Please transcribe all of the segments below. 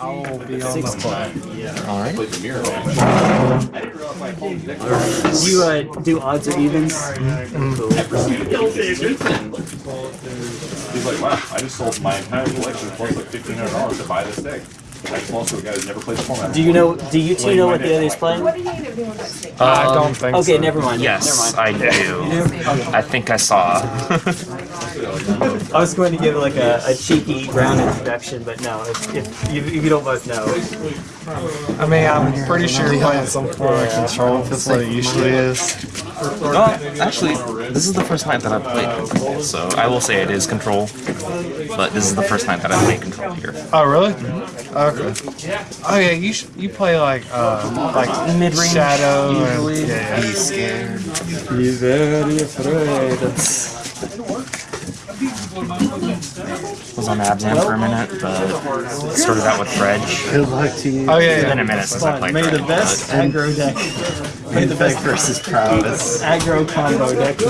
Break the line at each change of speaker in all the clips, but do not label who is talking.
I'll be on
Six
the
club.
All right.
You uh, do odds or evens?
He's like, wow, I just sold my entire collection plus like fifteen hundred dollars to buy this deck. I lost to a guy who's never played the format.
Do you know? Do you two know what the other's playing?
I don't think so.
Okay,
so.
never mind.
Yes,
never mind.
I do. I think I saw.
I was going to give like a, a cheeky round introduction, but no. If, if, you, if you don't both know,
I mean, I'm pretty sure you're playing some form of control if it's what it usually is.
Well, actually, this is the first night that I've played control, so I will say it is control. But this is the first night that I've played control here.
Oh, really? Okay. Oh yeah, you sh- you play like uh like
Mid-range,
Shadow
usually.
and yeah,
Be scared.
be very afraid.
Was on Abzan for a minute, but started out with Dredge.
Good luck to you.
Oh yeah,
It's been a minute since I played
May the best aggro deck. May the best
versus prowess.
aggro combo deck.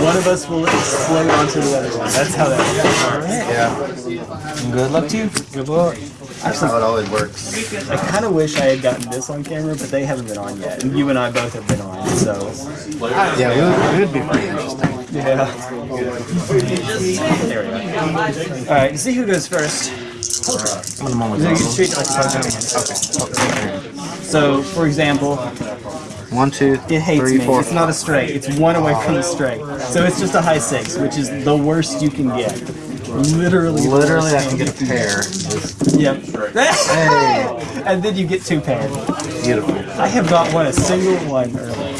One of us will explode onto the other one. That's how that works.
Yeah,
Good luck to you.
Good luck.
that's how it always works.
I kind of wish I had gotten this on camera, but they haven't been on yet. And you and I both have been on, so.
Yeah, it would, it would be pretty interesting.
Yeah. There we go. Alright, see who goes first.
I'm the moment.
You can treat it like a okay. So, for example,
One, two,
it hates
three,
me.
four.
It's not a straight. It's one away from the straight. So it's just a high six, which is the worst you can get. Literally.
Literally, I can get a pair.
Yep.
Hey,
and then you get two pairs.
beautiful.
I have not won a single one early.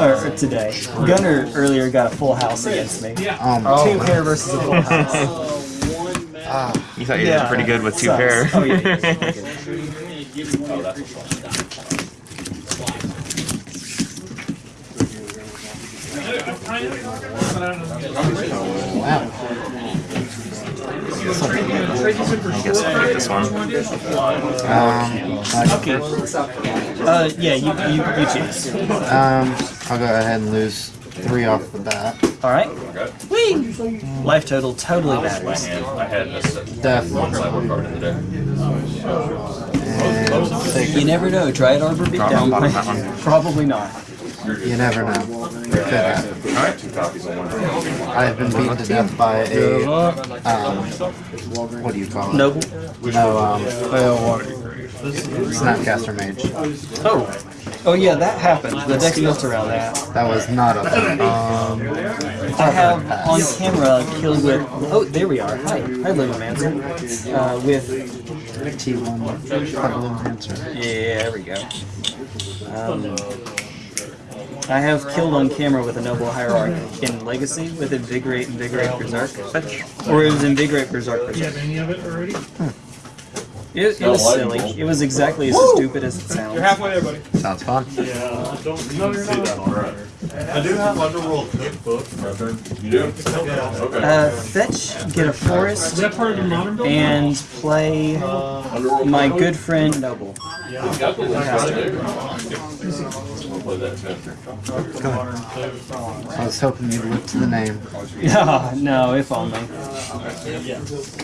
Or, or today. Gunner earlier got a full house against me.
Um,
Two pair versus a full house.
You thought you did pretty good with two
sucks.
pair.
Oh yeah. yeah.
wow.
I guess I'll take this one.
Um,
Okay. Uh, yeah, you, you, you choose.
um, I'll go ahead and lose three off the bat.
Alright. Whee! Life total totally matters.
And I had this
Death.
one sideboard card in the deck.
And take,
You never know. Try it Arbor
Drop
Beatdown.
on bottom that one.
Probably not.
You never know. Could happen.
Alright, two copies of one.
I have been beaten to death by a, um, what do you call it?
Noble.
No, um, Snapcaster Mage.
Oh. Oh yeah, that happened. The deck's built around that.
That was not a thing. Um,
I have on camera killed with. Oh, there we are. Hi, hi, Lumimancer. Uh, with
T1 Puddle Enhancer.
yeah, there we go. Um, I have killed on camera with a Noble Hierarch in Legacy with Invigorate, Invigorate, Berserk. Or it was Invigorate, Berserk, Berserk.
any of it already?
It, it was silly. It was exactly as stupid as it sounds.
You're Halfway there, buddy.
Sounds fun.
Yeah, don't see that already. I do have Underworld cookbook.
You do? Okay.
Uh, fetch, get a
Is
forest,
that part of the modern build?
and play my good friend Noble.
We'll play that too.
I was hoping you'd look to the name.
Yeah, no, if only.
Alright.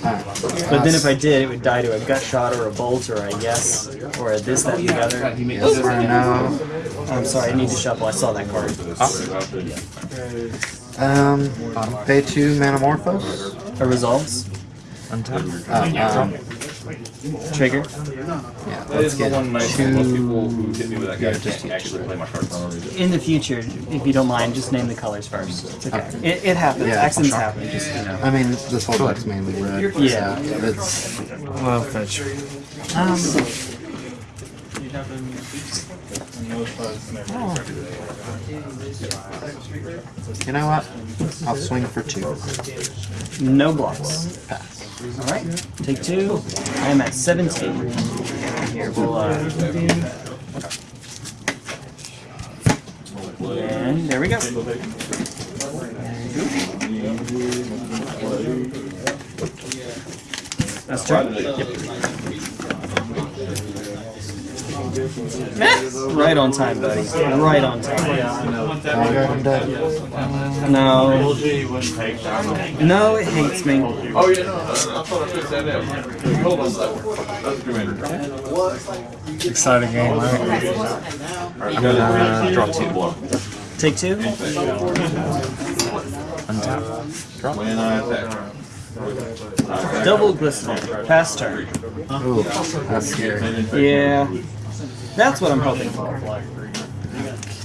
But then if I did, it would die to a gut shot or a bolt or a yes or a this, that, and the other.
Yes or no?
I'm sorry, I need to shuffle. I saw that card.
Um, pay two Manamorphose.
A resolves.
Untap.
Uh, um,
Trigger.
yeah,
That
let's
is the
get
one nice thing. People who hit me with that guy
just
actually play my cards for no reason.
In the future, if you don't mind, just name the colors first. It's okay. It, it happens.
Yeah,
Accidents
sure.
happen. Just you know.
I mean, this whole deck's mainly red.
Yeah.
So it's
Well, fetch.
You know what? I'll swing for two.
No blocks.
Pass.
All right. Take two. I am at 17. Here, we'll. Uh, and there we go. That's turn. Yep. Right on time, buddy. Right on time.
I'm dead.
No. No, it hates me.
Oh, yeah, no, I thought I fixed that in. Hold on a second. That's Commander.
Exciting game, right?
I'm gonna uh, draw two.
Take two.
Untap. Draw.
When I attack.
Double glistener. Pass turn.
Ooh, that's scary.
Yeah. That's what I'm hoping for.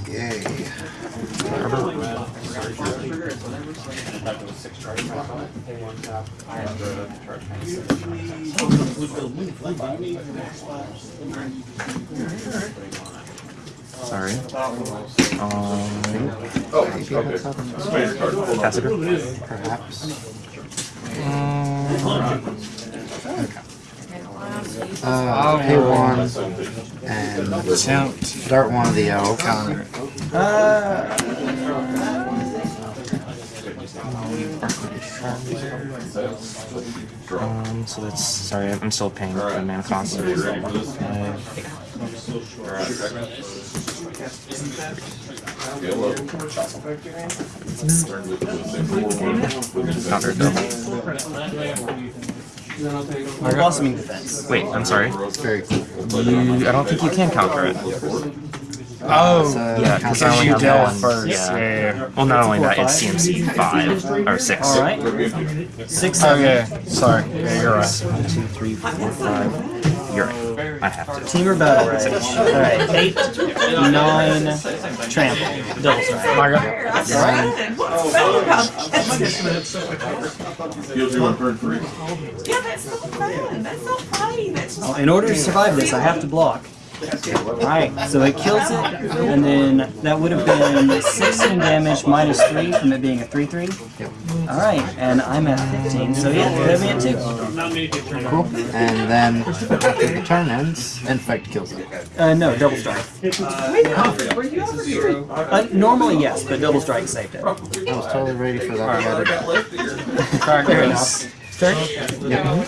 Yay.
Sorry. Um,
Oh, okay. Space card. Hold on.
Tasigur.
Perhaps. Uh, pay one
Attempt.
dart one of the elk.
Counter.
Uh,
Um, so that's sorry, I'm still paying the mana cost.
For?
Uh, counter it though.
blossoming defense.
Wait, I'm sorry.
It's very cool.
You, I don't think you can counter it.
Oh,
So,
Yeah, because I
because
only
you
have
dealt
one.
first.
Yeah.
Yeah. yeah.
Well, not only that, it's CMC five or six.
All right. Six.
Oh
Seven.
yeah. Sorry. Yeah, you're right.
One, two, three, four, five. You're right. I have to.
Temur Battle Rage. All right. Eight, nine, trample, double strike.
My God.
Heal two on turn three.
Yeah, that's so fun. That's so funny. That's so
In order to survive this, I have to block. Alright, so it kills it, and then that would have been 16 damage minus 3 from it being a 3 3. Alright, and I'm at 15, so yeah, hit me at 2.
Cool. And then after the turn ends, infect kills it.
Uh, no, double strike. Uh, normally, yes, but double strike saved it.
I was totally ready for that. Yeah,
Crackers.
Turn?
Yep.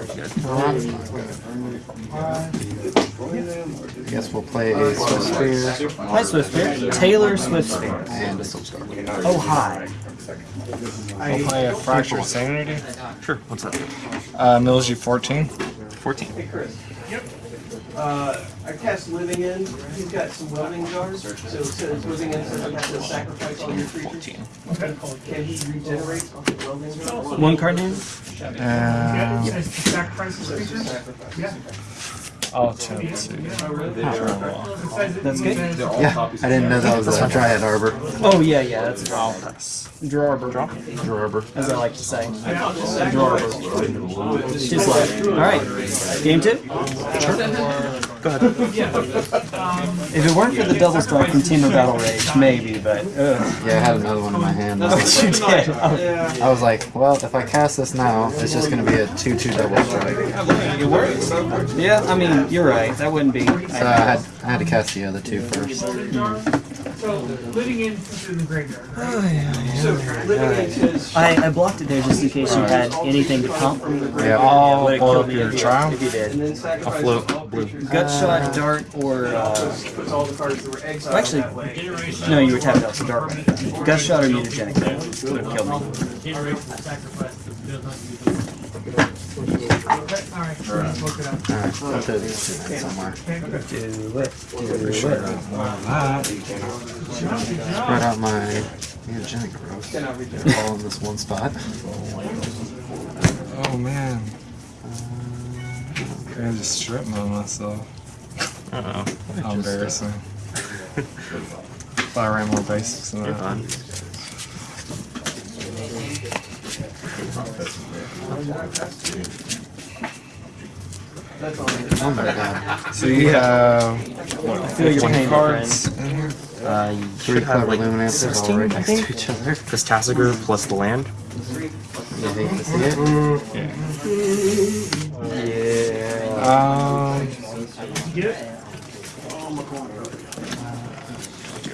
I guess we'll play a Swift Spear
Hi, Swift Spear. Taylor Swift Spear.
and a Silk Star.
Oh, hi.
I'll play a Fractured Sanity.
Sure. What's that?
Uh, Milgy 14.
Fourteen.
Uh, I cast Living End. He's got some welding jars. So it says Living End says you have to sacrifice all your creatures.
Fourteen.
Can he regenerate off the welding jar?
One card name?
Um, I'll attempt to.
That's good.
Yeah, I didn't know that was a Dryad Arbor.
Oh, yeah, yeah, that's a draw. Drawber.
Arbor.
as I like to say. Drawber. Too like, Alright, game two?
Go ahead.
Um, if it weren't for the double strike from Temur Battle Rage, maybe, but ugh.
Yeah, I had another one in my hand. I was,
You did. Oh,
I was like, well, if I cast this now, it's just going to be a 2-2 double strike.
it works. Yeah, I mean, you're right. That wouldn't be.
So I had, I had to cast the other two first.
So Living End in the graveyard. So Living End says.
I, I blocked it there just in case you had anything to pump.
Yeah.
I'll
Would it
pull
kill
up your
if
trial.
if you did?
And then sacrifice all
float blue.
Gut shot, dart, or uh,
all the cards that were exiled
actually, no, you were tapped out, so dart. Gut shot or mutagenic would have killed me.
Alright, I'll throw these in somewhere.
Do it.
Spread out my neogenic growth. All in this one spot.
Oh man. I had to strip mode myself.
Uh oh.
How embarrassing. if I ran more basics than
You're
that.
fine.
Oh my god.
So you have
I feel your
20
pain,
cards in here.
Uh, you
Three
should have
clever
like
luminaires all
16,
right
I
next
think.
to each other.
This Tasigur plus the land.
You hate to see it.
Yeah.
Um,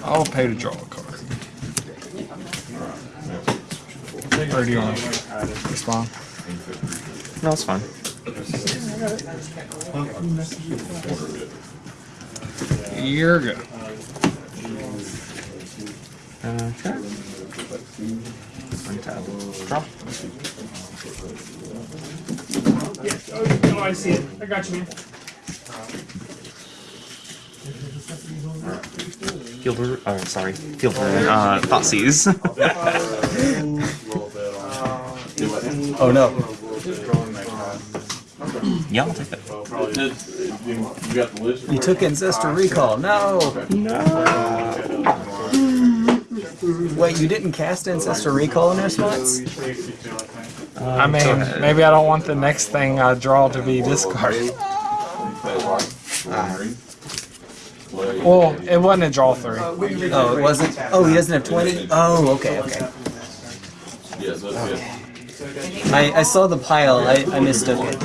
I'll pay to draw a card. Or do you want to respond?
No, it's fine.
You're good.
Okay. Untap. Draw.
Oh, I see it. I got you, man.
Field oh, sorry. Field. Uh, Thoughtseize.
Oh no.
yeah, I'll take it.
You got the list?
You took Ancestral Recall. No. No! Wait, you didn't cast Ancestral Recall in response?
I mean, maybe I don't want the next thing I draw to be discarded. Well, it wasn't a draw three.
Oh, it wasn't. Oh, he doesn't have 20? Oh, okay, okay.
Yes, that's it.
I, I saw the pile. I, I mistook it.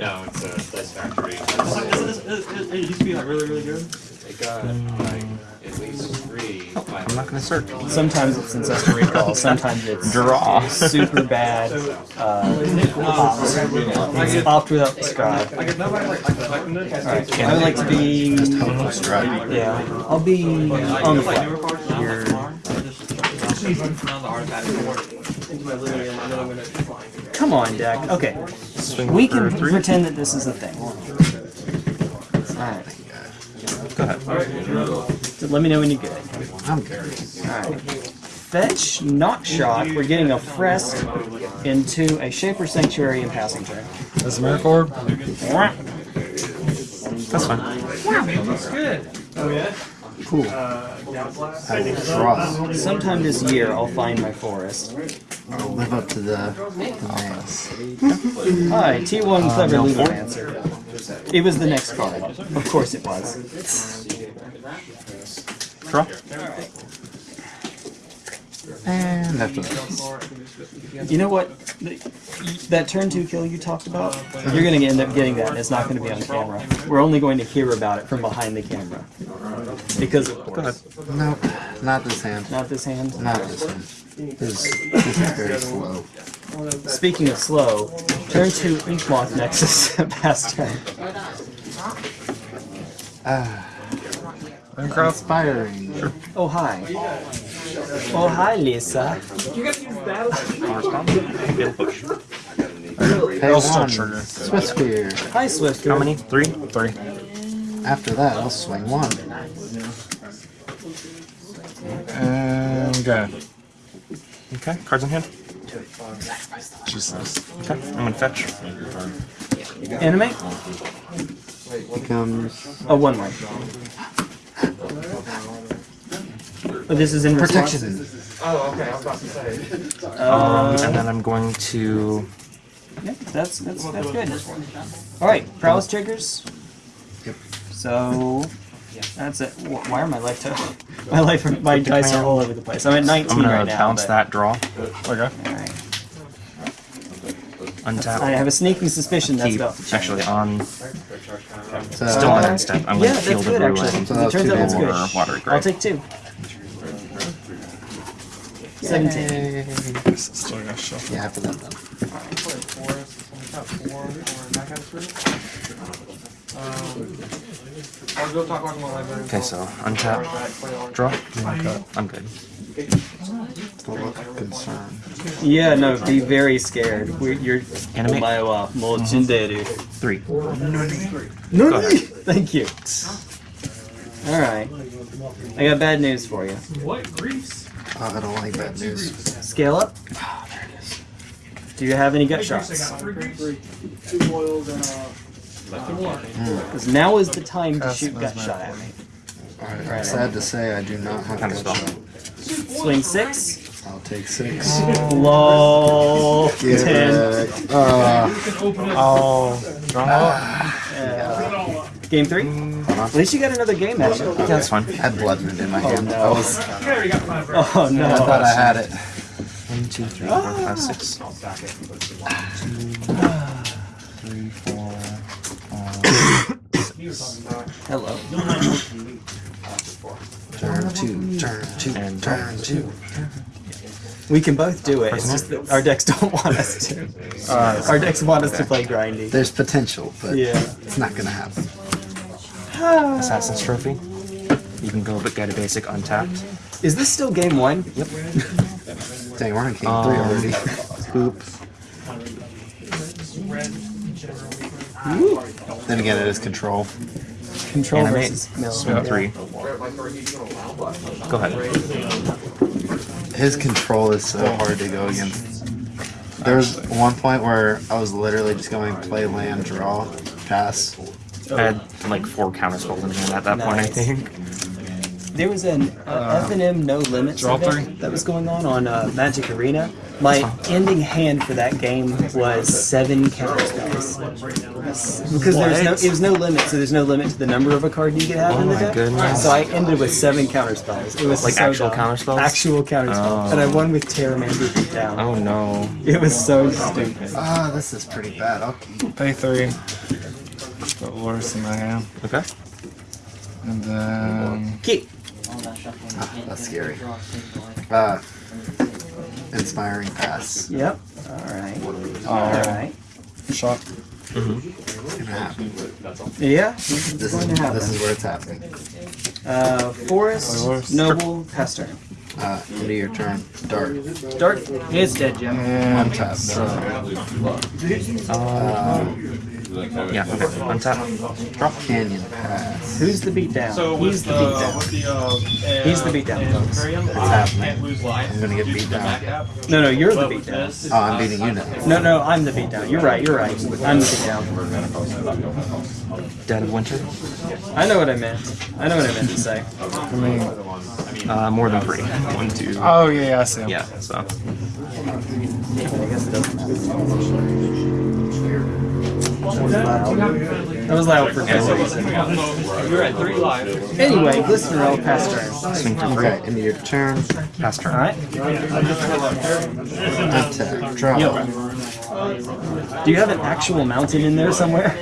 No, it's a Dice Factory.
It used to be like really, really good.
It got like at least three.
I'm not gonna search.
Sometimes it's Ancestral Recall. Sometimes it's
Draw.
super bad. Uh, opt. It's opt without the scribe.
Like, nobody like, like collecting it.
Alright, I would like to be.
Strike.
Yeah, I'll be on the fly.
You're. Into my living room, and then I'm gonna find it.
Come on, deck. Okay,
Swing
we can
three.
pretend that this is a thing. Alright,
Go ahead.
so let me know when you're good.
I'm good.
Alright. Fetch, not shock. We're getting a Frest into a Shaper Sanctuary and passing turn.
Is Miracle Orb?
That's fine.
Oh, Cool.
Uh, I will draw.
Sometime this year, I'll find my forest.
I'll live up to the demands.
Hi, T1 uh, Clever Lumimancer. It was the next card. Of course it was.
Draw.
And after this.
You know what? That turn two kill you talked about, you're going to end up getting that, and it's not going to be on camera. We're only going to hear about it from behind the camera. Because, of course,
Nope, not this hand.
not this hand.
Not this one. This, this is very slow.
Speaking of slow, turn two Ink Moth Nexus past turn.
Ah,
Minecraft?
inspiring.
Oh, hi. Oh, hi, Lisa.
Respond. Fatal push.
Pay
It'll still trigger.
Swift spear.
Hi, Swift.
How many? Three?
Three.
After that, I'll swing one.
And go.
Okay. Cards in hand.
Jesus.
Okay. I'm gonna fetch.
Animate?
Becomes
Oh, one way. Oh, this is in response?
protection.
Oh, okay, I was about to say.
Um, and then I'm going to.
Yeah, that's that's that's good. All right, prowess triggers.
Yep.
So Yeah. that's it. Why are my life to my life my dice are all over the place. I'm at 19
I'm gonna
right now.
bounce
but-
that draw.
Okay.
All right.
Untap.
I have a sneaking suspicion that's
keep.
about. to change.
Actually, on
So,
still on end step. I'm
Yeah,
gonna
that's
field
good
a
actually.
ruin.
So
it turns out that's good.
water
I'll take two. 17.
Yay.
Still gonna shuffle.
Yeah, after that then.
Um, I'll go talk about my library.
Okay, so untap. Draw. I'm good.
Don't look concerned.
Yeah, no, be very scared. We're, you're
Animate.
Omae wa uh, mochinderu.
Three.
Nani? Thank you. All right. I got bad news for you.
What? Grease?
Oh, I don't like bad news.
Scale up. Oh, there it is. Do you have any gut shots?
Two boils and uh.
Because now is the time to shoot gut shot at me.
Alright, I'm sad to say I do not have
Kind of
a shot.
Swing six.
I'll take six.
Lol.
Get
Ten.
Uh,
Oh, drama.
Game three. At least you got another game action.
Yeah, that's fine.
I had blood moon in my oh, hand. I was.
You already got five, bro.
Oh no.
I thought I had it.
One, two, three, four, five, ah. six. Two, three, four, five.
Hello.
Turn two. Turn two.
And
Turn two.
We can both do it. It's just that our decks don't want us to. our decks want us to play grindy.
There's potential, but
Yeah.
it's not gonna happen.
Assassin's Trophy. You can go but get a basic untapped.
Is this still game one?
Yep.
Dang, we're on game
Um,
three already.
Boop.
Then again, it is control.
Control
Animate.
versus no.
Three. Go ahead.
His control is so hard to go against. There was one point where I was literally just going play land, draw, pass.
I had like four counter spells in hand at that point, I think.
There was an uh, F and M no limits
draw
event
three.
that was going on on uh, Magic Arena. My ending hand for that game was seven counter spells. Because there's no, it was no limit, so there's no limit to the number of a card you could have
Oh
in the
my
deck.
goodness.
So I ended with seven counter spells. It was
Like
so
actual
dumb.
counter spells?
Actual counter spells,
Oh.
and I won with Terramander beat down.
Oh no.
It was so stupid.
Ah, this is pretty bad. I'll.
Pay three. Put worse in my hand.
Okay.
And then.
Keep.
Ah, that's scary. Uh, inspiring pass.
Yep. All right. All right.
shot.
It's gonna.
Yeah. This
This
is going
is
to happen.
this is where it's happening.
Uh, Forest,
Forest.
Noble, pass turn.
Uh, end of your turn. Dart.
Dart. is dead, Jim.
And
Untap.
Yeah, okay. Untap.
Drop canyon pass.
Who's the beatdown? He's the beatdown. He's the beatdown.
It's happening. I'm gonna get beat down.
No, no, you're the beatdown.
Oh, I'm beating you now.
No, no, I'm the beatdown. You're right. You're right. I'm the beatdown.
Dead of Winter.
I know what I meant. I know what I meant to say.
I mean,
Uh, more than three. One, two.
oh yeah, yeah, I see him.
Yeah, so.
I guess it doesn't. That was loud for good reason.
You're at three live.
Anyway, Glistener pass turn.
Swing for
Okay, end of your turn.
pass turn.
All right.
Untap. Draw.
Do you have an actual mountain in there somewhere?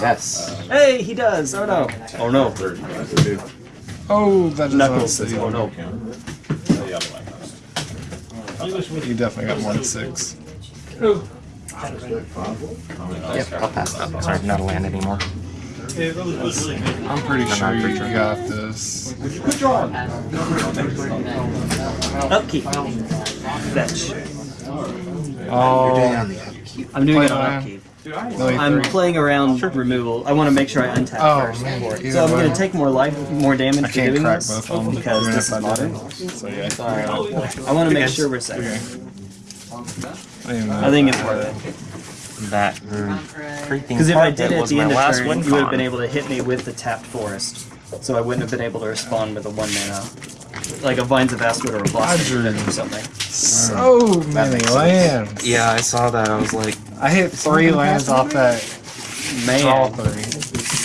Yes.
Hey, he does. Oh no. Oh no.
Oh, that doesn't
Knuckles.
see.
Oh no.
You definitely got more than six.
Yep, I'll pass that.
Sorry, not a land anymore.
I'm pretty sure you got this.
Upkeep. Fetch.
Oh,
on the upkeep.
I'm doing it on upkeep.
no,
I'm
three.
playing around removal. I want to make sure I untap
Oh,
first.
man,
So I'm going to take more life, more damage
I
for
can't
doing
crack
this
both
because this
if
is modern.
So yeah.
Uh, I want to make sure we're safe. I think it's worth it.
That creeping
Because if I did it at the end of
last
turn, you would have been able to hit me with the tapped forest. So I wouldn't have been able to respond with a one mana. Like a Vines of Vastwood or a Blossom
drew-
or something.
So many lands.
Yeah, I saw that. I was like,
I hit three lands off that draw
Man,
three.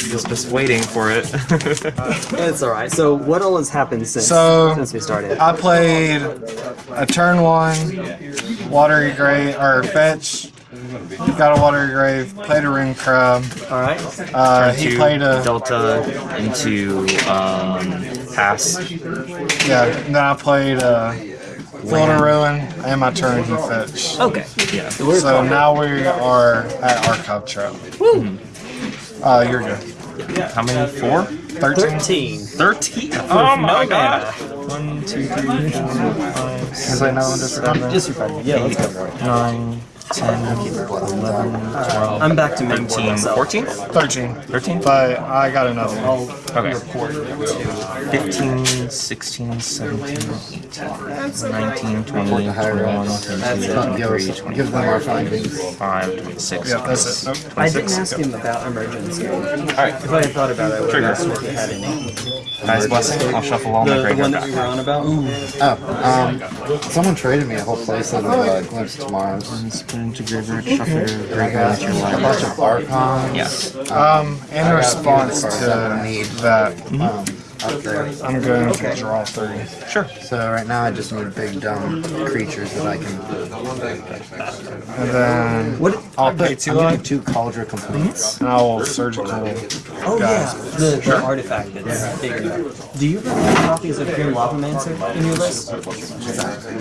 just, just waiting for it.
it's alright. So what all has happened since,
So-
since we started?
I played a turn one, watery grave or fetch. Got a watery grave. Played a Ruin Crab.
Alright.
Uh,
Turn
he
two,
played a
Delta into um, pass.
yeah. Then I played a Field of Ruin, and my turn he fetched.
Okay.
Yeah.
So we're
So now we are at Archive Trap. Uh, you're good.
How many? Four?
13?
13.
Thirteen? Oh my god!
One, two, three, four, five,
Can I play another one just for fun?
Just for fun. Yeah, let's go for it.
nine,
I'm back to main board
13,
myself.
14?
13.
13?
But I got another one.
I'll
Okay.
report
15, 16, 17, 18, 19, 20,
Report the higher
21,
ups.
22, 23,
us, give them our findings.
25, 26,
Yeah, that's it. Nope.
I didn't
26.
ask him about emergency.
Alright,
If I had thought about it, I would
Trigger.
have asked if he had any.
Guy's blessing. I'll shuffle all my
The, the one that we were on about?
Oh, um, someone traded me a whole place of uh, Glimpse Tomorrows.
Put into graveyard, shuffle your
I got
graveyard, your
a bunch of Archons.
Yes.
Um, in response to that,
Um, upgrade.
I'm going to draw three.
Sure.
So right now I just need big dumb creatures that I can.
And then
What?
I'll
I
pay two
I'm getting
life,
two Cauldron completes. Mhm.
and I will surgical.
Oh
Guys.
yeah, the, the artifact that's bigger. Do you remember copies of Grim Lavamancer in your list?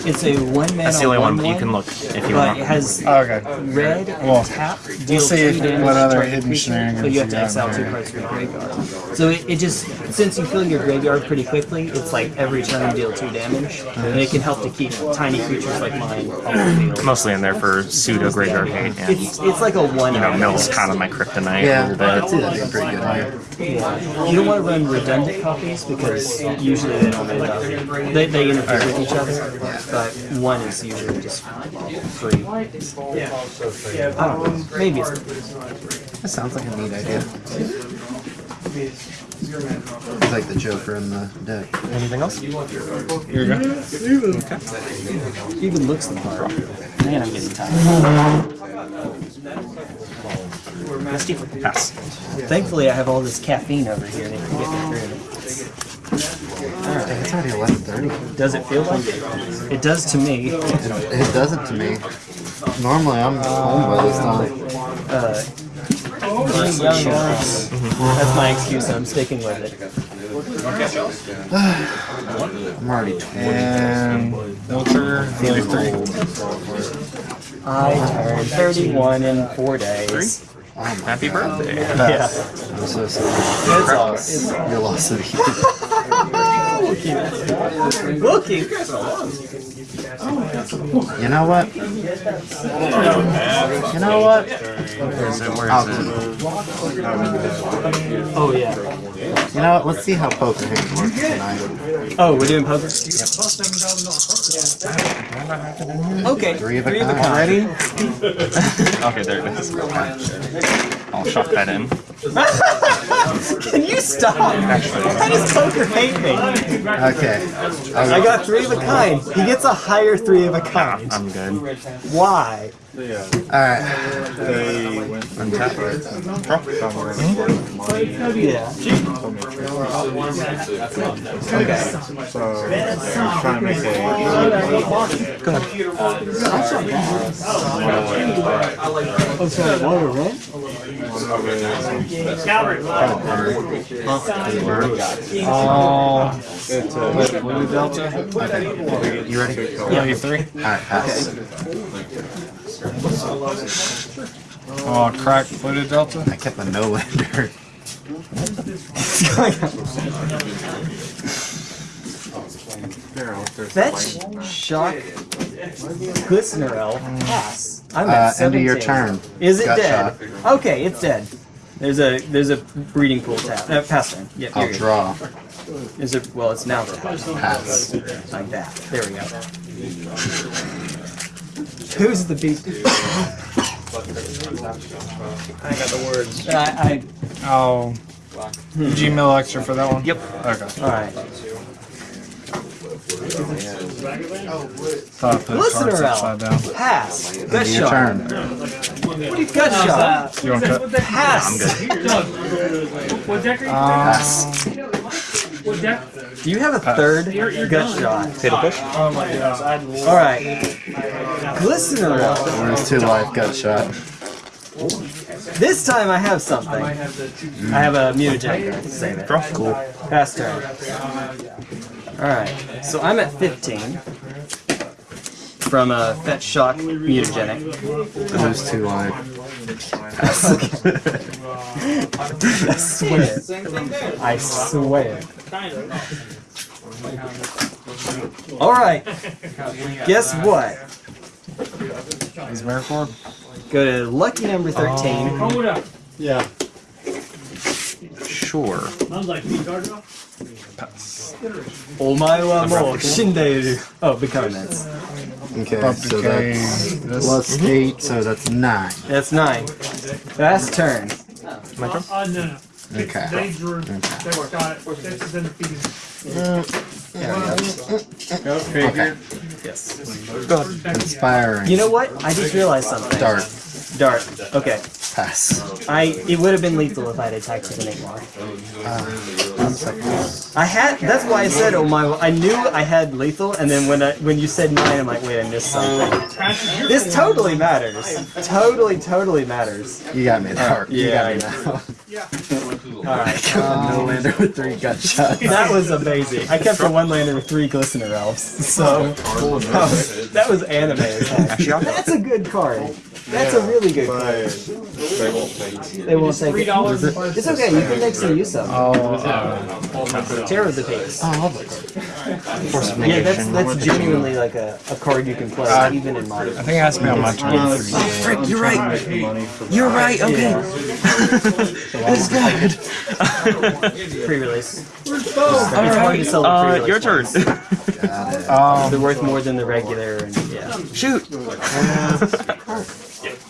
It's a one mana
That's the only one
one,
you can look if you
But
want.
it has
Okay.
red
Well,
and tap.
we'll see
two
if-
damage
what other hidden
creature,
shenanigans
But you have to
you
exile two
there.
cards from your graveyard. So it, it just since you fill your graveyard pretty quickly, it's like every turn you deal two damage, and it can help to keep tiny creatures like mine off the field.
Mostly in there for pseudo graveyard hate. And,
It's it's like a one.
you know, Mill's kind of my kryptonite a
Yeah,
little
I could see that being pretty good. Here.
Yeah. You don't want to run redundant copies because usually they don't end up. They, they interfere with each other, but one is usually just free. I don't know. Maybe it's.
That sounds like a neat idea. It's like the Joker in the deck.
Anything else?
Here you go.
Even looks the part. Man, I'm getting tired.
Pass.
Thankfully, I have all this caffeine over here that can get me through.
Dang, it's already 11:30.
Does it feel like it? It does to me.
It, it doesn't to me. Normally I'm home by this time.
Uh, being young, that's my excuse. I'm sticking with it.
I'm already 20.
And no trigger. Three.
old.
I turned 31 in four days.
Oh my
Happy birthday.
Yeah,
I'm so sorry.
it's all. It's all.
Your loss of
Looking.
You know what? You know what?
Where is it? Where it?
Oh yeah.
You know what? Let's see how poker hands works tonight.
Oh, we're doing poker. Okay.
Three of a
Three of a
kind.
kind.
Ready?
Okay, there it is. I'll shove that in.
Can you stop? How does poker hate me?
Okay.
I got three of a kind. He gets a higher three of a kind.
I'm good.
Why?
Alright.
Untap.
Yeah. Oh, sorry, water red?
All with Blue Delta.
You ready?
Yeah. You three.
Alright, pass.
Oh, crack Blue Delta.
I kept a no lander.
Fetch, shock, Glistener Elf, pass. I'm
Uh,
at
end of your turn.
Is it
Gut
dead? Okay, it's dead. There's a there's a breeding pool tap. Uh, pass turn. Yeah,
I'll
you're
draw.
Is it? Well, it's now tapped.
Pass.
Like that. There we go. Who's the beast? I got the words. I,
Oh. Gmail extra for that one?
Yep.
Okay.
All right.
Thought I put cards upside down.
Pass. Gut
End of your
shot.
turn.
Gut shot.
You want to cut?
Uh, pass.
What deck are you
Pass.
What deck?
Do you have a third gut shot?
Fatal push.
Oh my gosh, I'd love
All right. Glistener Elf.
Where's two life gut shot?
This time I have something. I have a mutagen card to save it.
Cool.
Pass turn. Alright, so I'm at 15 from uh, a Fetch Shock Mutagenic.
Who's two life?
I swear. I swear. Alright, guess what?
Is Miracle?
Go to lucky number 13.
Hold up.
Yeah.
Sure.
Sounds like me, Gargoyle.
Omae wa mou shindeiru. Oh, become Nets.
Okay,
Up
so that's
This.
plus eight, so that's nine.
That's nine. Last turn.
My turn?
Uh, no, no.
Okay.
They drew. They got it. This is undefeated.
Okay.
Yes.
Inspiring.
You know what? I just realized something.
Dart.
Dart. Okay.
Pass.
I it would have been lethal if I had attacked with an Igmar. I had that's why I said oh my I knew I had lethal and then when I when you said nine I'm like wait I missed something. This totally matters. Totally totally matters.
You got me there. Uh, you
yeah,
got me now.
Alright.
no um, lander with three gut shots.
That was amazing. I kept a one lander with three glistener elves. So that was, that was anime. That's a good card. That's a really good card.
They won't take it.
They won't take
Three
it.
dollars.
It's okay, you can make some use of it.
Oh,
Terror of the Peaks.
Oh, I love that card.
Force of
Yeah, that's
negation.
that's genuinely like a, a card you can play
Uh,
even in modern.
I think it has to be on my turn.
Frick, you're right. You're right. Okay. That's good.
Pre-release. It's hard to sell a
Uh,
pre-release
your turn.
ones.
Um,
They're worth more than the regular, and yeah.
Shoot.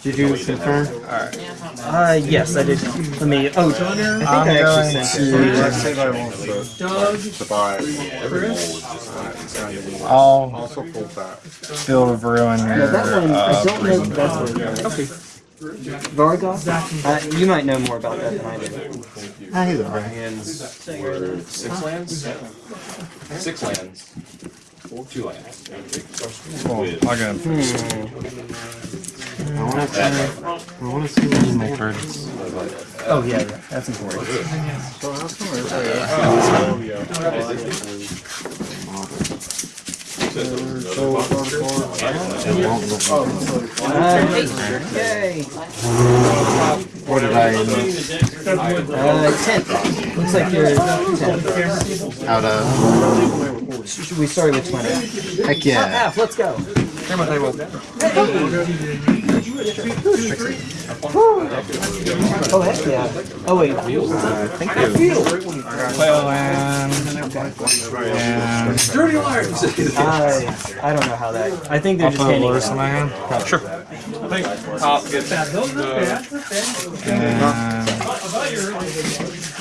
Did you confirm?
Uh, yes, I did. Let me. Oh, I think
I'm
I actually
going
sent
to.
it.
Doug,
To buy.
I'll
Also full back.
Field of Ruin
Yeah, that one. I don't know
prison.
if that's what it is. Okay. Vargoth? Uh, you might know more about that than I do.
Ah, he's alright.
Hands were six lands? Six lands. Two lands.
Cool.
With
I'll go.
I want to see. I want to see what
My turns.
Oh yeah, yeah, that's important. Uh, yay!
What did I
Uh, ten. Looks like you're ten.
out of?
Should we started with twenty.
Heck yeah!
Half. Let's go. Oh heck yeah! Oh wait.
Thank you.
Playland. And
I I don't know how that. I think they're
I'll
just handing it out.
my hand.
Sure.
top gets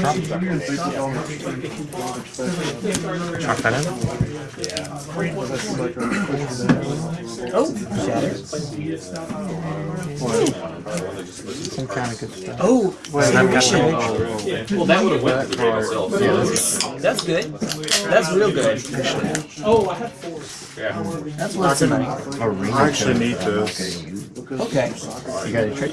Chalk that in.
Oh, shatter.
Some kind of good stuff.
Oh.
Well, that would have went to the game itself.
That's good. That's real good.
Oh, I have four. Yeah.
That's worth some money.
I actually need this.
Okay.
You got a trick?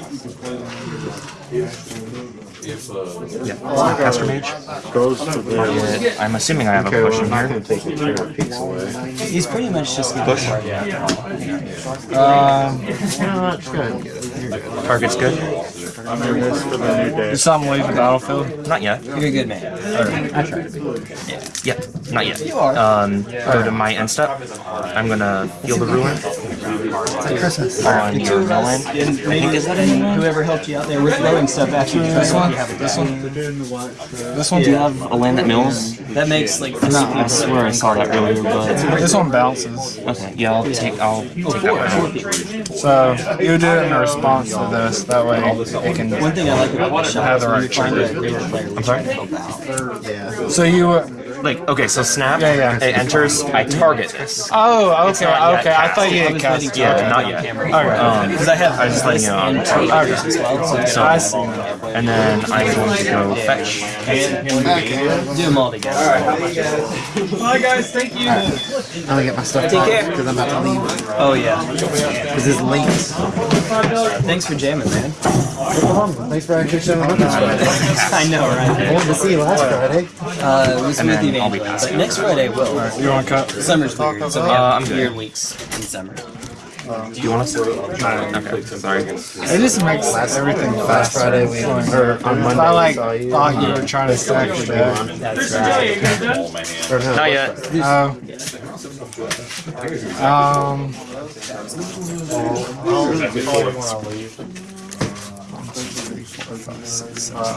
If, uh,
Yeah. Caster Mage.
Goes to the.
Yeah, I'm assuming I have a
Okay, well,
push
I'm
in
not
here.
take your favorite away.
He's pretty much just gonna
Push.
um,
No, that's good.
Target's good.
I'm doing this for the new day.
did something leave the battlefield?
Not yet.
You're a good man.
I try to be.
Yep. Not yet.
You are.
Um, go to my end step. I'm gonna heal the ruin It's
Christmas.
on your mill land.
And maybe whoever helped you out there with throwing stuff at you.
This one?
You have a
This one? This one?
Do you have a land that mills?
That makes like No,
I swear I saw that earlier, but
This one bounces.
okay. Yeah, I'll take. I'll take that one.
So you do it in response to this. That way it can.
One thing I like about the shop
Have
is
the
when you
right
find a
trigger.
real player I'm
sorry?
Yeah.
So you. uh,
Like okay, so snap.
Yeah, yeah.
It enters. I target this.
Oh, okay,
not yet
okay. I thought you
I
had
was
cast.
waiting
Yeah, not yet.
camera.
Um,
Because I have
I was just letting you know.
and targets as well, so,
So-
I see.
And then I'm going to go fetch.
do them all together. All right.
Bye, guys. Thank you.
I'm gonna get my stuff
Take care.
because I'm about to leave.
Oh yeah.
Because it's late.
Thanks for jamming, man.
Thanks for actually showing up this Friday.
I know,
I
right?
wanted to see you last Friday.
Uh, it was
And
with
then I'll be
Evangeline, but next Friday will.
You want to cut?
Summer's weird, so we
Uh, I'm good.
weird weeks in summer.
Do you want us to? Okay, sorry.
It just makes everything
Last
faster.
Friday we or on Monday
I like
we you.
thought you were trying to stack your deck.
That's
Joey,
right.
you guys done?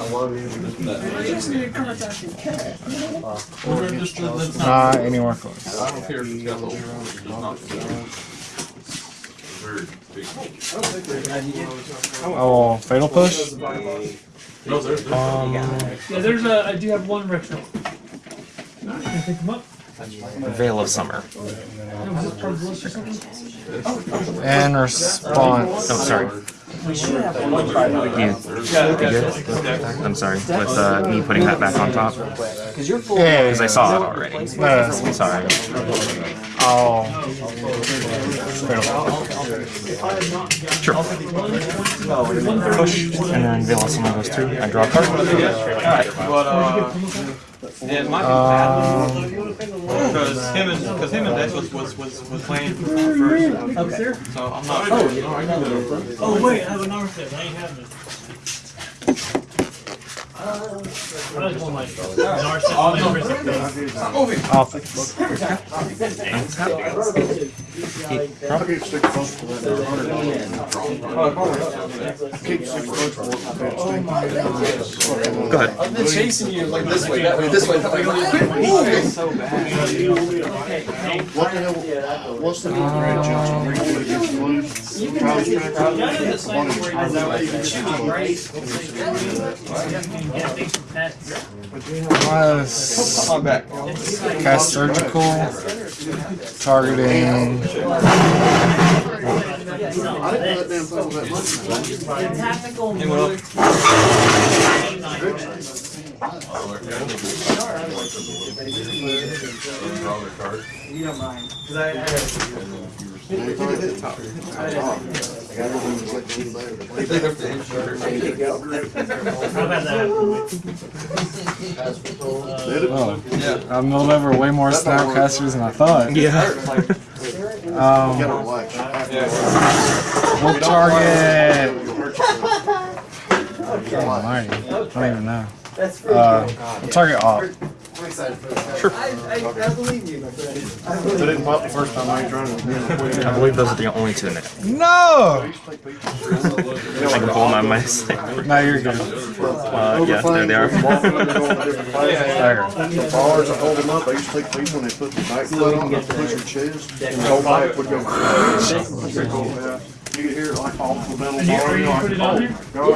Hold my hand.
Not yet.
Oh. Um. Not anywhere close.
I don't care if it's got little holes, Very big.
Oh, fatal push.
No, there's, there's.
Um,
Yeah, there's a. I do have one retro. Can I pick them up?
Veil of Summer.
And was this part of the list or something?
In response.
Oh, sorry.
We should have one private.
You, you? I'm sorry. With uh, me putting that back on top
Because you're full.
Yeah.
because I saw it already.
No,
Sorry.
oh.
Sure. Push, and then Veil of goes through. I draw a card.
But uh, it might be bad because him and because him and Dex was was was, was playing first.
Okay.
So I'm not.
Oh, oh wait, I have another set. I ain't having it. I just want my narcissist.
Office.
Keep six votes for that. Keep six votes.
Go ahead.
I've been chasing you like this way, that way, this way, that way. So bad.
What the hell, what's the new grade, Johnson? Are you gonna get blues? College practice?
Was
I'm back.
cast surgical. Targeting.
I didn't know that damn thing was that much.
Hey, what up?
Draw their card.
Oh, I milled over way more snapcasters than I thought.
Yeah.
Um,
Gotta relax.
we'll target. Oh, almighty. I don't even know. Uh, we'll target off.
They didn't pop the first time I ain't trying.
I believe those are the only two in it.
No!
I can pull them out of my sleeve.
No, you're good.
Uh, yeah, there they are.
Stagger.
Bars, I hold them up, I used to take people when they put the back foot on, they push your chest, and the whole back would go. You could hear it like off the metal
And you,
bar,
are
you
you
know,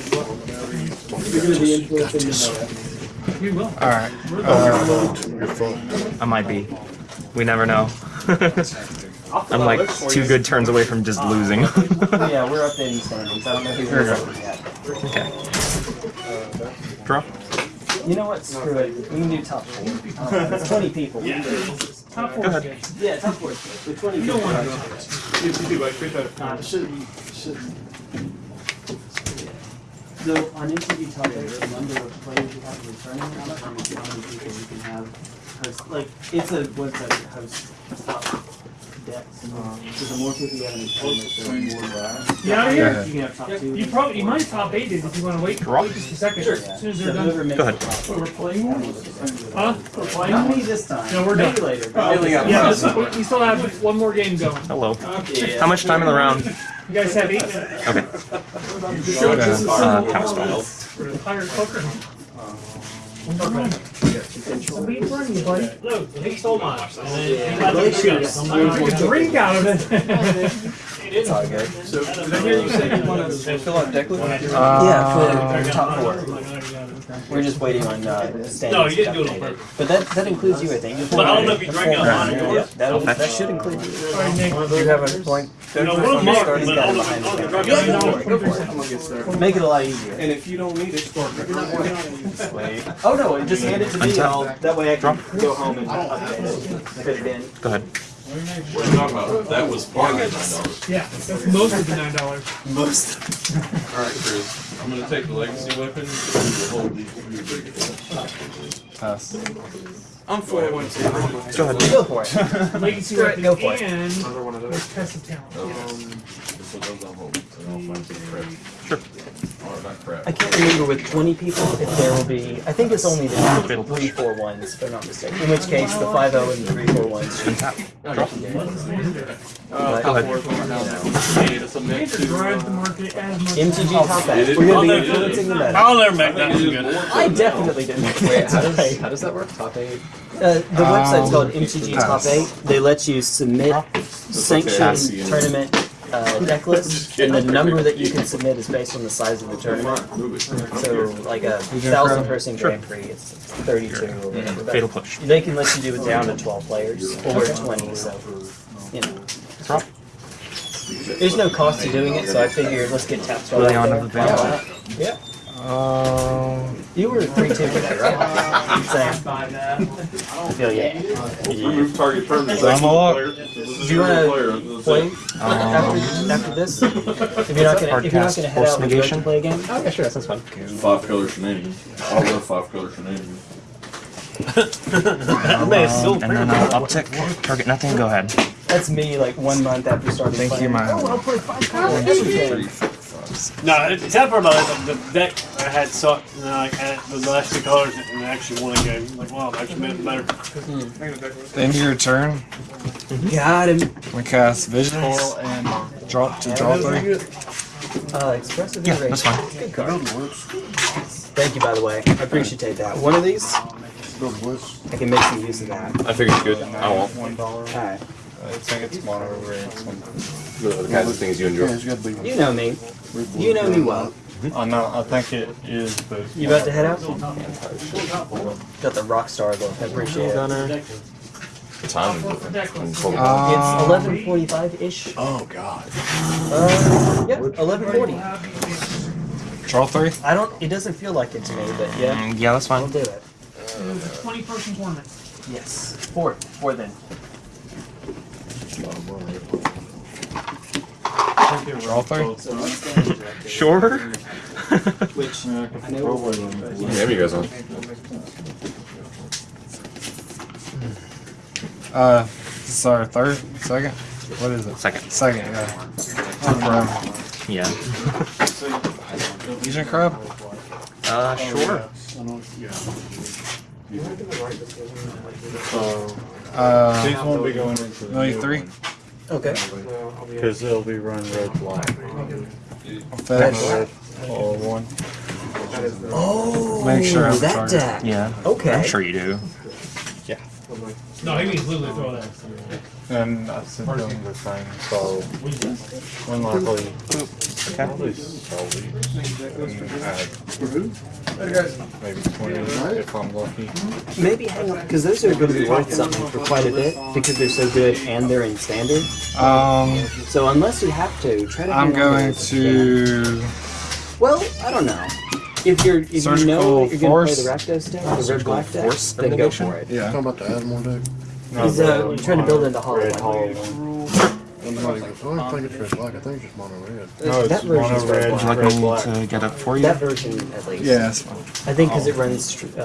put it
like,
on there?
oh, God, I just break your fucking back.
We will.
Alright. Uh,
I might be. We never know. I'm like two good turns away from just losing.
Yeah, we're updating standings. I don't know who's
Here we go.
over yet.
okay. Draw.
You know what? Screw it. We can do top four. Uh, it's 20 people. Yeah.
Top four.
Go ahead.
Yeah, top four. With 20
You don't want to.
So on MTG Top, there's a number of players you have returning. I don't how many people you can have host. Like, it's a website that hosts top decks. Um, so the more people you have in the tournament, the more
You out of here?
you can have top two.
You probably you might top eight it if you want to wait. Wait just a second. As soon as they're done.
whoever makes
Go ahead.
Oh,
we're playing more. Huh? We're playing
Not me this time.
No, we're
Maybe
done.
later.
Oh, yeah, this, we still have one more game going.
Hello. Okay. How much time in the round?
You guys have eight minutes.
Okay.
Sure. This is
Uh, counterspell.
for the pirate poker. Leave running, buddy. Look, he stole mine. And then he let me. I'm like, "Take a drink out of it.
It's all good.
So did I hear you say you want to fill out deck list?
Yeah, for top four. We're just waiting on uh, standings.
No, you didn't do it on purpose.
But that, that includes you, I think.
But I don't know if you drank out of mine or yours.
that'll, that should include you.
Sorry, Nick.
Do you have a point?
You know, one of mine, but
down
all the,
behind
all the
the
drug
camera.
you know,
I'm gonna get started.
Make it a lot easier.
And if you don't need it, score.
Oh no, just hand it to me and I'll, that way I can go home and update it. Put it in.
Go ahead.
What are you talking about? That was part of the nine dollars.
Yeah, that's most of the nine dollars.
Most.
Alright, Chris. I'm gonna take the legacy weapon.
Pass.
I'm for it once. Go
ahead.
Go for it.
Legacy
Go
weapon
go for it.
and
Another one of those.
with test of talent.
Um, so those I'll hold, and I'll find some crap.
Sure.
Or not crap.
I can't remember with 20 people if there will be. I think it's only the three four ones, if I'm not mistaken. In which case, the five zero and the three four ones should
Untap.
Uh,
Go ahead.
Need to submit
It
to,
drives the
uh,
market as.
MTG top eight. We're gonna be influencing the meta.
I'll never make that.
I definitely didn't make that
How does, how does that work? Top eight?
Uh, the website's
Um,
called MTG Top 8. They let you submit sanctioned tournament uh, deck lists, and the number that you can submit is based on the size of the tournament. So, like a thousand person Grand Prix, it's 32 or whatever. but
Fatal push.
They can let you do it down to 12 players or 20, so, you know. There's no cost to doing it, so I figured let's get tapped
Early on of the battle.
Yeah.
Um,
You were 3 2 today, right? Same. I feel yeah.
Remove target permanent.
I'm a lock.
Do you want to play after, after this? If you're not gonna, if you're not gonna head out, would you like to play a game?
Oh, yeah, sure, that sounds fun.
Five color shenanigans. I love five color shenanigans.
Um, and then I'll uptick. Target nothing. Go ahead.
That's me, like one month after starting.
Thank you,
playing.
man.
Oh, I'll play five cards.
No, it's that part about it. The, the deck I had sucked, and then I added the last two colors and I actually won a game. Like, wow, I actually made it better.
the end of your turn,
Got him.
we cast visions and drop to draw three.
Uh, expressive
Yeah,
iteration.
that's fine.
Good card. Thank you, by the way. I appreciate that. One of these, I can make some use of that.
I figured it's good. I won't.
One dollar.
Alright.
I think it's mono red.
The kinds of things you enjoy.
it's gotta.
You know me. You know me well.
I know. I think it is, but
You about to head out? Got the rock star look. I appreciate it.
The time.
It's
um,
eleven forty-five ish.
Oh, God.
Uh, yeah, eleven forty.
draw three.
I don't. It doesn't feel like it to me, but yeah,
Mm, yeah, that's fine.
We'll do it.
It was a 20 person tournament.
Yes. Four. Four then.
Draw three.
Sure.
Which I know.
Yeah, you guys on.
Uh, this is our third, second. What is it?
Second.
Second, yeah. Crab.
Yeah.
Fusion crab.
Uh, sure.
Uh,
These won't be going into the
Only
new
three?
one,
Okay.
Cause they'll be run red black.
Fetch.
All one.
Oh,
Make sure I have a
that
target.
deck.
Yeah.
Okay.
I'm sure you do. Yeah.
No, he means literally throw that.
And I sent them the thing, so when likely, probably sell these and add maybe twenty if I'm lucky.
Maybe hang on, because those are going to be worth something for quite a bit because they're so good and they're in standard.
Um,
So unless you have to, try to.
I'm going
those if you can.
to.
Well, I don't know. If you're if you
Surgical
know that you're going to
force?
play the Rakdos deck, the red black deck,
force
then go
elimination?
for it.
Yeah.
Talking about the Asmore deck.
He's uh, trying to build into Hollow
Red
One.
Hollow
I'm not even, I don't think it's red black. I think it's just mono red.
No,
That
it's
version's
mono
red
red,
Would you like me
black.
to get up for you?
That version, at least.
Yeah, that's fine.
I think because it runs. Uh,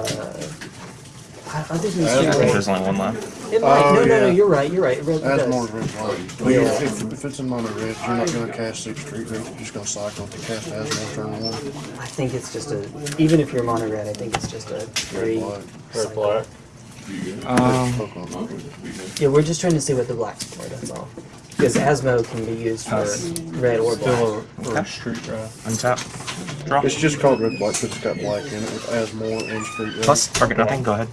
I, I think it's
I think
red.
there's only one left.
It might.
Oh,
no, no, no. You're right. You're right. It really
Asmore's
does.
red black. But
Yeah.
if, if it's in mono red, you're not gonna cast six street. You're just gonna cycle to cast Asmore turn one.
I think it's just a. Even if you're mono red, I think it's just a
Red
three.
black.
Red black.
Um,
Yeah, we're just trying to see what the blacks for. That's all. Because Asmo can be used for
Pass.
red or black.
Still a, or street wraith.
Untap. Draw.
It's just called red black because it's got black in it with Asmore and street wraith.
Plus, target nothing. Go ahead.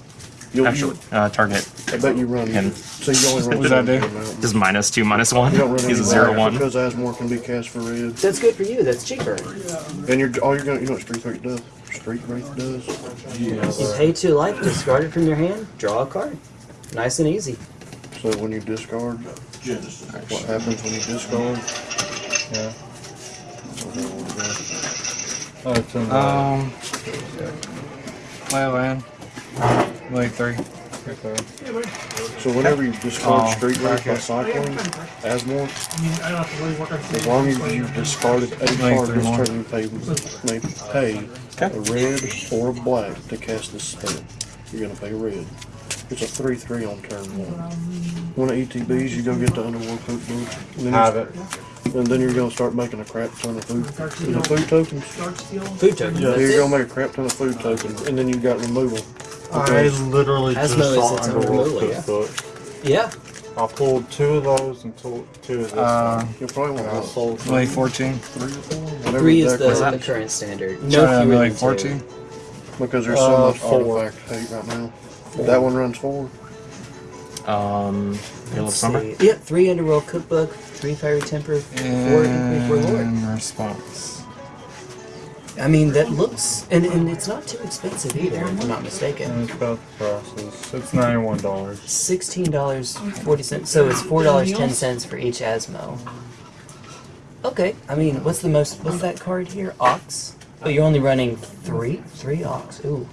You'll,
Actually, uh, target
I bet you run.
him.
So you only run.
What does that do?
Just minus two, minus one.
You don't run
He's a
any
zero
black
one.
Because Asmore can be cast for red.
That's good for you. That's cheaper.
And you're all you're gonna you know what street wraith does? Street wraith does.
You pay two life, discard it from your hand, draw a card. Nice and easy.
So when you discard, what happens when you discard?
Yeah. Oh, it's in the,
um, play a land. Only three.
Okay.
So whenever you discard
Oh,
street wraith by
okay.
cycling, as one,
I mean, I don't have to really work on
as long as you discarded a
Like
card
three
this
more.
turn, you pay, may pay a red or a black to cast this spell. You're gonna pay red. It's a three three on turn one. One of ETBs, you go get the underworld cookbook. and then
Have
you-
it.
And then you're gonna start making a crap ton of food. Is it food tokens?
Food token.
Yeah,
that's
you're
it.
gonna make a crap ton of food tokens, and then you got removal.
I literally just
Asmo is
saw
its own
Underworld
removal, yeah.
Cookbook.
Yeah.
I pulled two of those and two, two of this
Uh,
one.
You'll probably
And I
want
sold
Lay 14.
three whatever
Three is the, the current standard. No
to
fewer
lay
than
14.
two.
Because there's so
Uh,
much
four.
artifact hate right now. That one runs four.
Um, Hail of
Let's
Summer.
see. Yep, three Underworld Cookbook, three Fiery Temper, four Inquiry Warlord.
In response.
I mean, that looks, and, and it's not too expensive either, if I'm not mistaken.
And it's about the prices. It's ninety-one dollars.
Sixteen dollars forty cents. So it's four dollars ten cents for each Asmo. Okay, I mean, what's the most? What's that card here? Ox. Oh, you're only running three, three Ox. Ooh.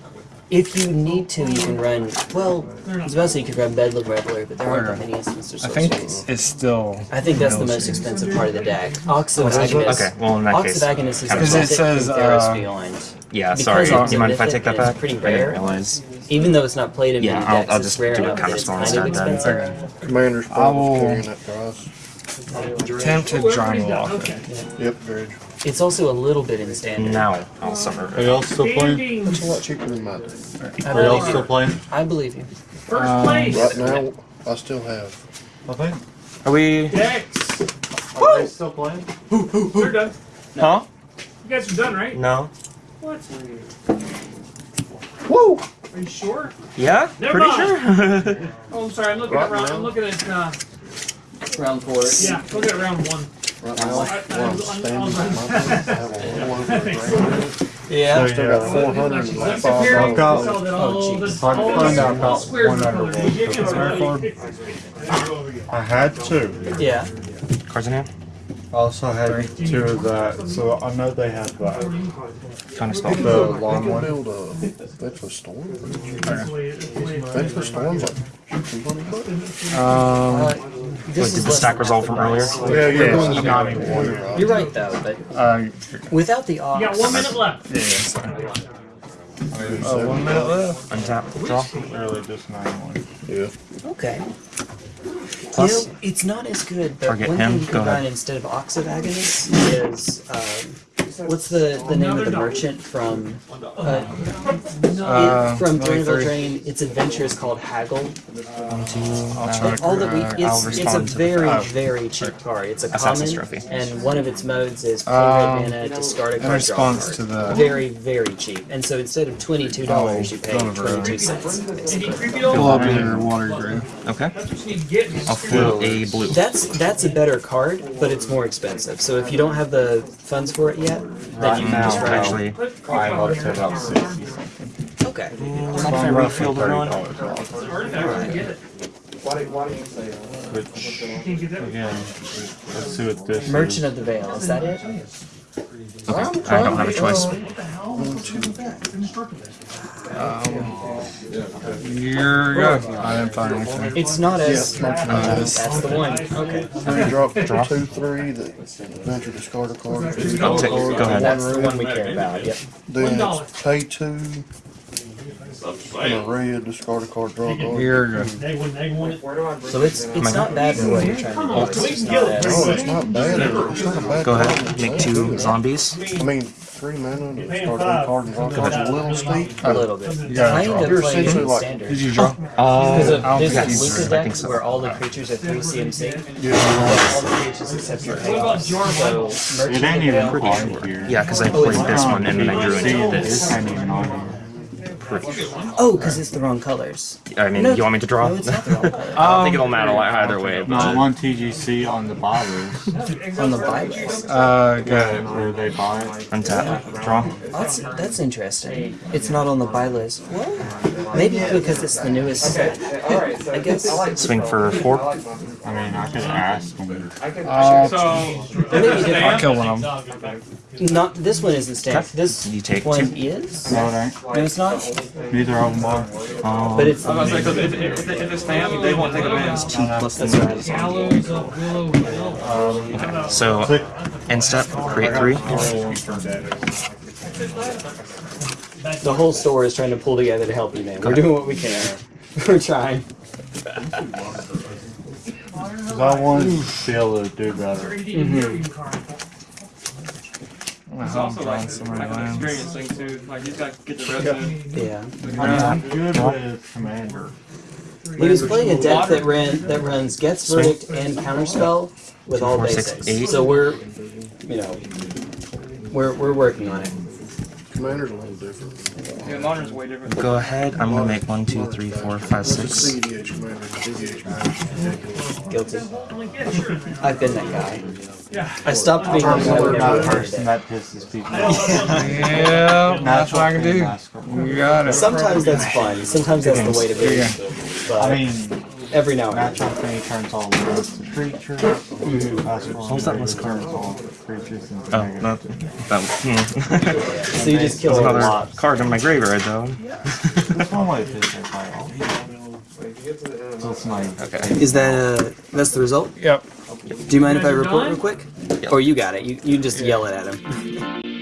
If you need to, you can run. Well, I was about to say you could run Bedlam Reveler, but there aren't that many instances.
I think it's still.
I think that's the most
Street.
expensive part of the deck. Ox of
is it?
Agonas.
Okay, well, in that
Ox
case,
of Agonas is
kind of
Because it says,
from
uh,
Beyond.
Yeah,
Because
sorry. Do you mind if I take that
and it's
back?
pretty
I didn't
rare.
realize.
Even though it's not played in
Yeah,
many
I'll-
decks,
I'll
it's
just
rare
do a
enough that it's
counterspell instead then.
expensive.
Commander's
I
probably
will-
carrying that cross.
Tempted John Walker.
Yep, Dredge.
It's also a little bit in standard.
Now I'll suffer.
Are y'all still playing?
It's a lot cheaper than mine.
I
Are y'all
believe
still
you.
playing?
I believe you.
First
Um,
place.
Right now, I still have.
I think.
Are we?
Dex.
Are they still playing?
They're done.
Huh?
You guys are done, right?
No.
What?
Woo!
Are you sure?
Yeah.
Never
Pretty
mind.
sure.
Oh, I'm sorry. I'm looking
Right
at round.
now?
I'm looking at. Uh,
Round four.
yeah, look at round one.
Right now,
I-
where I'm standing,
I-
my book, I have a little over a grand.
Yeah.
I still got four hundred and like five
Comparing
got-
so that
oh,
this-
Hard to
all
find
this-
out
all
about
squares
one
are
under
colored.
one.
You get
Is there a
it.
card?
I had two.
Yeah.
Cards in hand.
I also had two of that, so I know they have that.
Counterspell.
The
You
long one.
build a Bedford Storm.
That's the way it- that's the way it-
Bedford Storm's like two hundred bucks.
Um,
Uh, this
Wait,
is
did the stack
than
resolve from earlier?
price.
Yeah, you're
Yeah,
going
I'm not even
one.
You're right though, but
uh,
without the
You
ox,
got one minute left.
yeah, sorry.
Two
Uh, one minute left.
Untap. Draw.
Literally just nine one.
Yeah.
Okay.
Plus-
you know, it's not as good, but
Target
one
him.
thing you
Go
can
ahead.
instead of Ox of Agonas is um, what's the, the name of the merchant from uh,
Uh,
it, from
really
Drainville. Drain? Its adventure is called Haggle.
One, uh,
All that we,
Uh,
it's, it's a
respond the-
very
oh.
very cheap card. It's a common,
Trophy.
and one of its modes is pay
Um,
red mana, discard a
in
card, draw a card.
to the-
very very cheap. And so instead of twenty two dollars,
Oh,
you pay twenty two cents.
Any
basically.
creepy doll?
Fill up your water grave.
Okay.
That's what you need to get.
I'll fill a blue.
That's that's a better card, but it's more expensive. So if you don't have the funds for it yet, then
Right
you can just
actually.
I'm up to about sixty something.
Okay.
I'm
So
not
I'm
gonna
roughly
refill the
thirty
run.
dollars off.
Artifact, get it.
Which
Can't get
again, let's see what this
Merchant
is.
of the Veil, is that it?
Okay. I don't have a choice.
You're good. I didn't find anything.
It's not as
Yeah,
Uh,
that's the one. Okay.
Three drop, two, three, that venture discard a card.
I'll take- go ahead.
That's the
one
one we care about. Yep.
Then it's pay two, and a red, discard a card, draw a card.
You're.
They wouldn't, they wouldn't.
So it's it's not bad for what you're trying to do. It's just not as
No, it's not bad. It's not a bad
Go ahead. Make two zombies.
I mean, three mana, to discard one card and draw a card. It's a little steep.
a little bit.
You gotta
Kind
draw.
of
You're
playing
essentially
in
like-
standard.
Did you draw?
Because
Uh,
of
I'll
there's
think
a
so.
Luca
I
deck
think so.
where all the creatures are three CMC.
Yeah.
All the creatures except your payoffs. So
It ain't even
the Veil.
on here.
yeah, because I played this one and then I drew
See,
into
this
this.
ain't even on here.
Oh, because it's the wrong colors.
I mean,
No,
you want me to draw?
No, it's not the wrong colors.
I don't think it'll matter either way.
No,
But
one TCG on the buy list.
On the buy list.
Uh,
Yeah,
good.
where they buy it.
untap. Draw.
That's that's interesting. It's not on the buy list. Well, maybe because it's the newest set. I guess.
Swing for four.
I mean, I could ask him.
Uh,
So,
I'll kill one of them.
Not this one isn't stamped. This
You take
one
two.
is.
No, it ain't.
No, it's not.
Neither of them are.
Um,
But it's.
I was gonna if, if, if, if it's stamped, they won't take advantage.
two plus the
That's right.
So, end step, create three.
The whole store is trying to pull together to help you, man. We're doing what we can. We're trying.
Cause I want to be able to do better.
It's also like, like an experience thing too. Like he's got to get the resident.
Yeah.
I mean, I'm good with commander.
He was playing a deck that ran that runs Gets Verdict and Counterspell with all
four, six,
basics.
eight.
So we're, you know, we're we're working on it.
Commander's a little different.
Yeah, modern's way different.
Go ahead. I'm gonna make one, two, three, four, five,
It's a
six.
CEDH commander, CEDH commander is ridiculous.
Guilty. I've been that guy. Yeah. I stopped being the guy
We're
that
not
never
person that pisses people off.
Yeah, that's what I can do. You got
it.
it.
Sometimes that's fun. Sometimes that's the way to be.
Yeah.
But
I mean,
every now and then.
natural thing turns all words to creatures. That's
What was that last card?
turns all creatures into
Oh,
negative.
no, that was. Hmm.
So you just kill
There's
a
another
lot.
card in my graveyard though.
That's one way to fish it by all. So it's like,
Okay.
Is that uh, that's the result?
Yep.
Do you mind if I report real quick? Or you got it? You you just yell it at him.